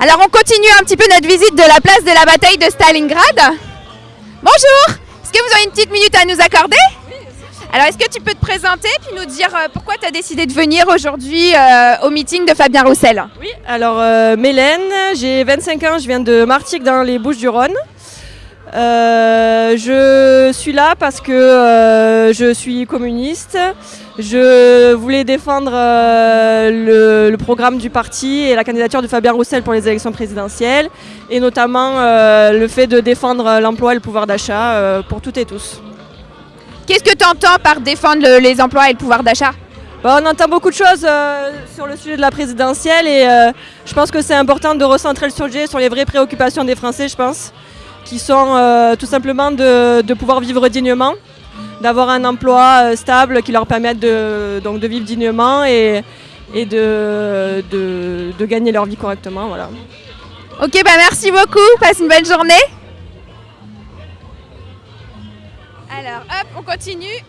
Alors on continue un petit peu notre visite de la place de la bataille de Stalingrad. Bonjour Est-ce que vous avez une petite minute à nous accorder? Alors est-ce que tu peux te présenter puis nous dire euh, pourquoi tu as décidé de venir aujourd'hui euh, au meeting de Fabien Roussel? Oui, alors euh, Mélène, j'ai 25 ans, je viens de Martigues dans les Bouches-du-Rhône. Euh, je suis là parce que euh, je suis communiste. Je voulais défendre euh, le, le programme du parti et la candidature de Fabien Roussel pour les élections présidentielles, et notamment le fait de défendre l'emploi et le pouvoir d'achat pour toutes et tous. Qu'est-ce que tu entends par défendre le- les emplois et le pouvoir d'achat? Bon, on entend beaucoup de choses euh, sur le sujet de la présidentielle et euh, je pense que c'est important de recentrer le sujet sur les vraies préoccupations des Français, je pense, qui sont euh, tout simplement de, de pouvoir vivre dignement, d'avoir un emploi euh, stable qui leur permette de, donc de vivre dignement et, et de, de, de gagner leur vie correctement. Voilà. Ok, bah merci beaucoup, passe une bonne journée. Alors hop, on continue.